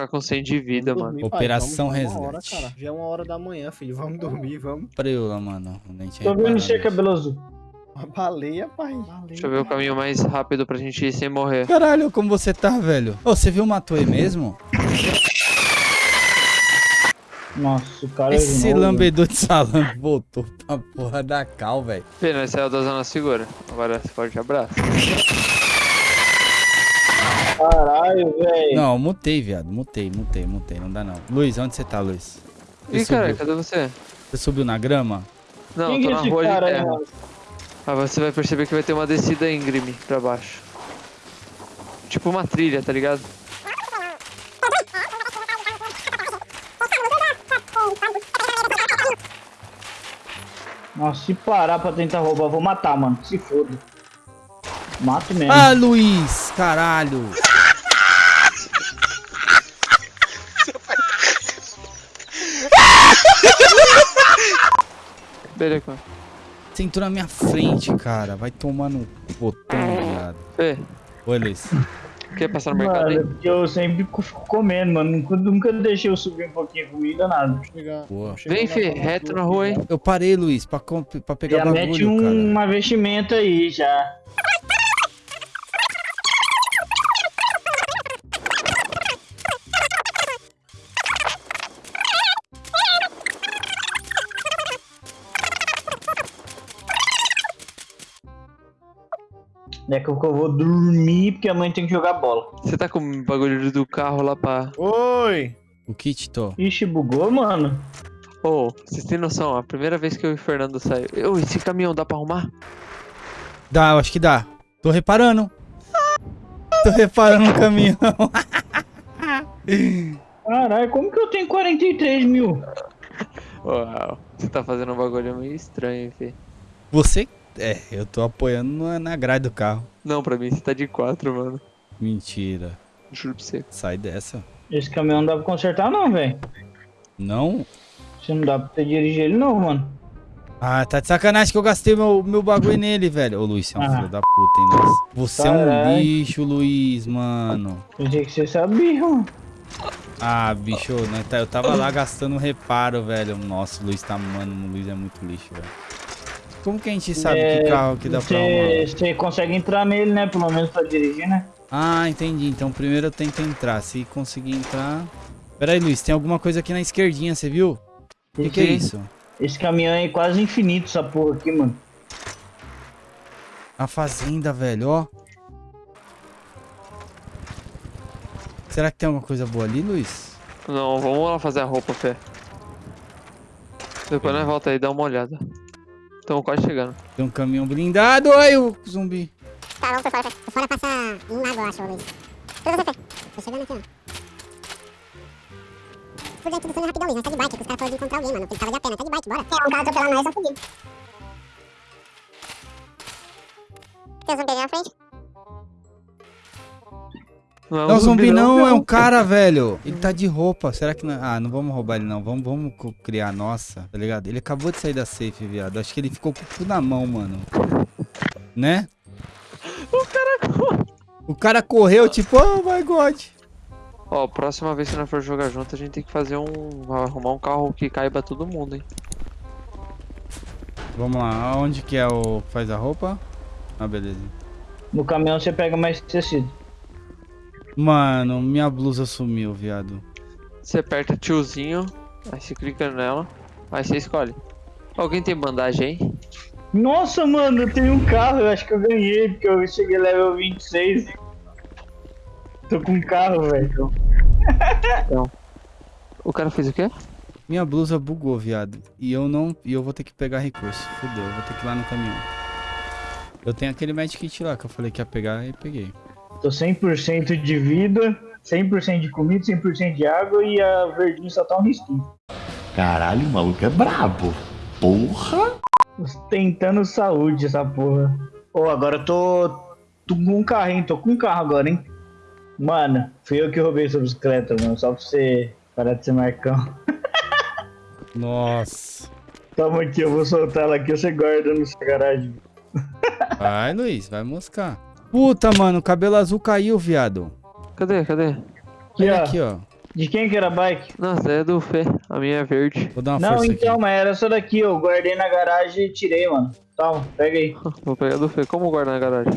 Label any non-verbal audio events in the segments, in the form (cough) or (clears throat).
ficar com 100 de vida, Vamos mano. dormir, pai, Operação vamos uma hora, Resgate. cara. Já é uma hora da manhã, filho. Vamos dormir, vamos. Preula, mano. Nem tinha Tô vendo nisso. cabelo azul. Uma baleia, pai. Deixa eu ver o caminho mais rápido pra gente ir sem morrer. Caralho, como você tá, velho? Ô, você viu o Matoe mesmo? Nossa, o cara Esse de novo. lambedor de salame voltou pra porra da cal, velho. Pena, saiu da zona segura. Agora, forte abraço. Caralho, velho. Não, mutei, viado. Mutei, mutei, mutei. Não dá não. Luiz, onde você tá, Luiz? Você Ih, cara, cadê você? Você subiu na grama? Não, Quem tô é na rua de terra. mano? Ah, você vai perceber que vai ter uma descida íngreme pra baixo. Tipo uma trilha, tá ligado? Nossa, se parar pra tentar roubar, eu vou matar, mano. Se foda. Mato mesmo. Ah, Luiz! Caralho! Beleza. Você entrou na minha frente, cara. Vai tomar no botão, viado. Fê, Oi, Luiz. quer passar no mercado aí? Mano, porque eu sempre fico comendo, mano. Nunca, nunca deixei eu subir um pouquinho de comida, nada. Boa. chegar Vem, Fê, reto na rua aí. já. Eu parei, Luiz, pra, pra pegar Já mete bagulho, um cara. uma vestimenta aí já. Daqui a pouco eu vou dormir porque a mãe tem que jogar bola. Você tá com o bagulho do carro lá pra. Oi! O kit, tô. Ixi, bugou, mano. Ô, vocês têm noção, a primeira vez que eu e o Fernando saiu. Ô, esse caminhão dá pra arrumar? Dá, eu acho que dá. Tô reparando. Tô reparando no caminhão. (laughs) Caralho, como que eu tenho 43 mil? Uau, você tá fazendo um bagulho meio estranho, hein, Fê. Você... É, eu tô apoiando na, na grade do carro. Não, pra mim você tá de 4, mano. Mentira. Juro pra você. Sai dessa. Esse caminhão não dá pra consertar não, velho. Não? Você não dá pra você dirigir ele não, mano. Ah, tá de sacanagem que eu gastei meu, meu bagulho nele, velho. Ô, Luiz, você é um Ah. filho da puta, hein, nossa. Você é um lixo, Luiz, mano. Pensei que você sabia, mano. Ah, bicho, né, tá- eu tava lá gastando reparo, velho. Nossa, o Luiz tá, mano, o Luiz é muito lixo, velho. Como que a gente sabe É, que carro que dá pra Você arrumar? você consegue entrar nele, né? Pelo menos pra dirigir, né? Ah, entendi. Então primeiro eu tento entrar. Se conseguir entrar... Pera aí, Luiz, tem alguma coisa aqui na esquerdinha, você viu? O que, que é isso? Esse caminhão é quase infinito, essa porra aqui, mano. A fazenda, velho, ó. Será que tem alguma coisa boa ali, Luiz? Não, vamos lá fazer a roupa, Fê. Depois nós volta aí e dá uma olhada. Estamos quase chegando. Tem um caminhão blindado. Ai, o zumbi. Tá, vamos por fora. Por fora passa um lago, eu acho, Luiz. Tudo você, Fê. Tô chegando aqui, ó. Por dentro do túnel rapidão, Luiz. Nós tá de bike, que os caras falaram de encontrar alguém, mano. Ele tava de a pé, nós tá de bike, bora. É, um carro atropelando nós, eu fugir. Tem um zumbi ali na frente? Não, Não, zumbi não, é um (laughs) cara, velho. Ele tá de roupa. Será que não... Ah, não vamos roubar ele, não. Vamos, vamos criar a nossa, tá ligado? Ele acabou de sair da safe, viado. Acho que ele ficou com tudo na mão, mano. Né? O cara. O cara correu, tipo, oh my god. Ó, próxima vez que nós for jogar junto, a gente tem que fazer um. arrumar um carro que caiba todo mundo, hein? Vamos lá, onde que é o... faz a roupa? Ah, beleza. No caminhão você pega mais tecido. Mano, minha blusa sumiu, viado. Você aperta tiozinho, aí você clica nela, aí você escolhe. Alguém tem bandagem aí? Nossa, mano, eu tenho um carro. Eu acho que eu ganhei, porque eu cheguei level 26. Tô com um carro, velho. O cara fez o quê? Minha blusa bugou, viado. E eu não. E eu vou ter que pegar recurso. Fudeu, eu vou ter que ir lá no caminhão. Eu tenho aquele medkit lá que eu falei que ia pegar e peguei. Tô 100% de vida, 100% de comida, 100% de água e a verdinha só tá um risquinho. Caralho, o maluco é brabo. Porra! Tentando saúde essa porra. Ô, agora eu tô, tô com um carro, hein? Tô com um carro agora, hein? Mano, fui eu que roubei sua bicicleta, mano. Só pra você parar de ser marcão. (laughs) Nossa. Toma aqui, eu vou soltar ela aqui, você guarda no seu garagem. Vai, Luiz, vai moscar. Puta, mano, o cabelo azul caiu, viado. Cadê? Cadê? Aqui, Olha ó. aqui, ó. De quem que era a bike? Nossa, é do Fê. A minha é verde. Vou dar uma Não, força então, aqui. mas era essa daqui, eu guardei na garagem e tirei, mano. Toma, pega aí. Vou pegar do Fê. Como guardar na garagem?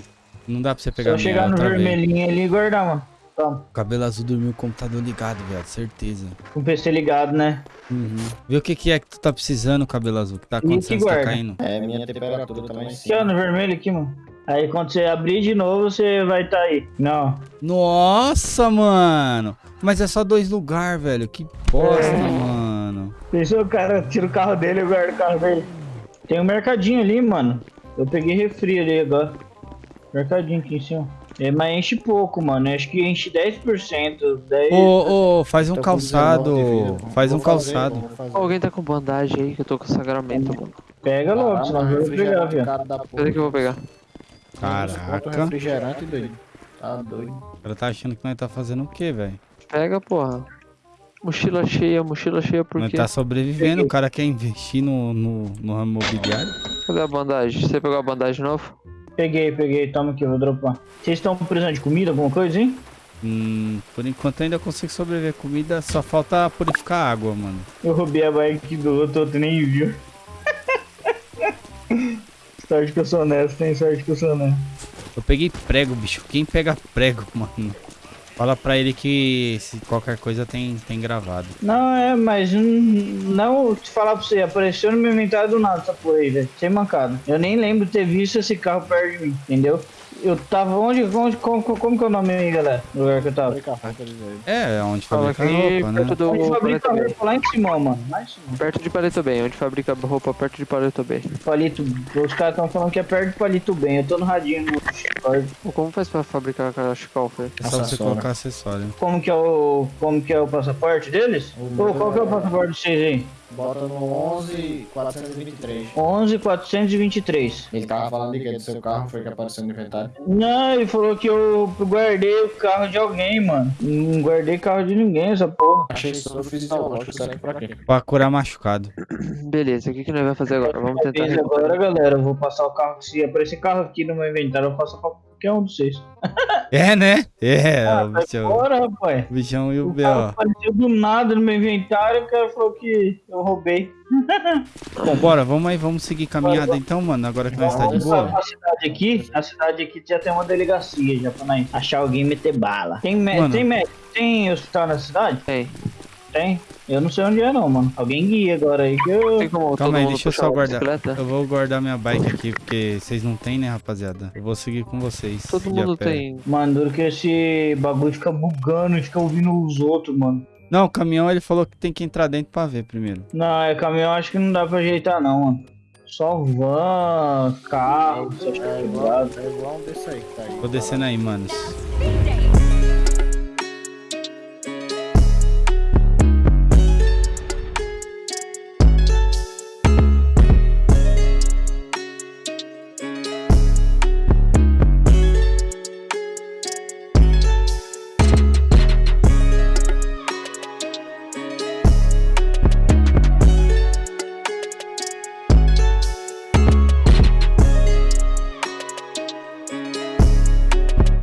Não dá pra você pegar Só a minha, chegar no vermelhinho ali e guardar, mano. Toma. O cabelo azul dormiu com o computador ligado, velho, certeza. Com o PC ligado, né? Uhum. Vê o que, que é que tu tá precisando, cabelo azul. O que tá que acontecendo? Você tá caindo? É, minha temperatura também sim. Aqui, ó, no vermelho aqui, mano. Aí quando você abrir de novo, você vai tá aí. Não. Nossa, mano! Mas é só dois lugares, velho. Que bosta, É. mano. Pensou o cara tira o carro dele e guarda o carro dele. Tem um mercadinho ali, mano. Eu peguei refri ali agora. Mercadinho aqui em cima. É, mas enche pouco, mano. Acho que enche 10%. 10... Ô, ô, faz um com calçado. 19 de vida. Faz um Vou fazer, calçado. Alguém tá com bandagem aí que eu tô com sangramento, mano. Pega logo, Caramba, senão eu vou pegar. Cadê que eu vou pegar? Caraca. refrigerante, doido. Tá doido. O cara tá achando que nós tá fazendo o quê, velho? Pega, porra. Mochila cheia, mochila cheia por Nós quê? tá sobrevivendo. O cara quer investir no, no, no ramo imobiliário. Cadê a bandagem? Você pegou a bandagem de novo? Peguei, peguei. Toma aqui, eu vou dropar. Vocês estão precisando de comida, alguma coisa, hein? Hum, por enquanto ainda consigo sobreviver. Comida só falta purificar água, mano. Eu roubei a bike do outro, outro nem viu. Sorte que eu sou honesto, tem sorte que eu sou honesto. Eu peguei prego, bicho. Quem pega prego, (laughs) mano? Fala pra ele que se qualquer coisa tem, tem gravado. Não, é, mas hum, não te falar pra você, apareceu no meu inventário do nada essa porra aí, velho. Sem mancada. Eu nem lembro de ter visto esse carro perto de mim, entendeu? Eu tava onde, onde como, como que é o nome aí, galera? Do lugar que eu tava. Roupa de. É, é onde Fala fabrica aqui roupa, né? perto do Onde fabrica Bay. roupa lá em cima, mano. Lá em cima. Perto de Palito Bay, onde fabrica roupa perto de Palito Bay. Palito, os caras estão falando que é perto do Palito Bem. Eu tô no radinho. Pô, Como faz pra fabricar cachecol, Fê? É só você Acessório. colocar acessório. Como que é o, como que é o passaporte deles? Pô, qual que é o passaporte de vocês aí? Bota no 11 423. 11 423. Ele tava falando de que do seu carro, foi que apareceu no inventário. Não, ele falou que eu guardei o carro de alguém, mano. Não guardei carro de ninguém, essa porra. Achei sobre fisiológico, será que pra quê? Pra curar machucado. (clears throat) Beleza, o que, que nós vamos fazer agora? Vamos tentar agora, galera, eu vou passar o carro. Se aparecer carro aqui no meu inventário, eu passo pra qualquer um de vocês. É, né? É, Ah, o vai bichão, fora, rapaz. o bichão e o O B.O. apareceu do nada no meu inventário, o cara falou que eu roubei. (laughs) Bom, bora, vamos aí, vamos seguir caminhada então, mano. Agora que nós tá de boa. A cidade aqui, a cidade aqui já tem uma delegacia, já pra nós achar alguém e meter bala. Tem, mé- Mano. tem médico, tem hospital na cidade? Tem. Tem. Eu não sei onde é não, mano. Alguém guia agora aí que eu... Como Calma aí, deixa eu só guardar. bicicleta? Eu vou guardar minha bike aqui, porque vocês não tem, né, rapaziada? Eu vou seguir com vocês. Todo mundo pé. tem. Mano, duro que esse bagulho fica bugando e fica ouvindo os outros, mano. Não, o caminhão ele falou que tem que entrar dentro pra ver primeiro. Não, é caminhão, acho que não dá pra ajeitar não, mano. Só van, carro, É coisas. igual, é igual um desse aí que tá aí. Tô descendo aí, manos.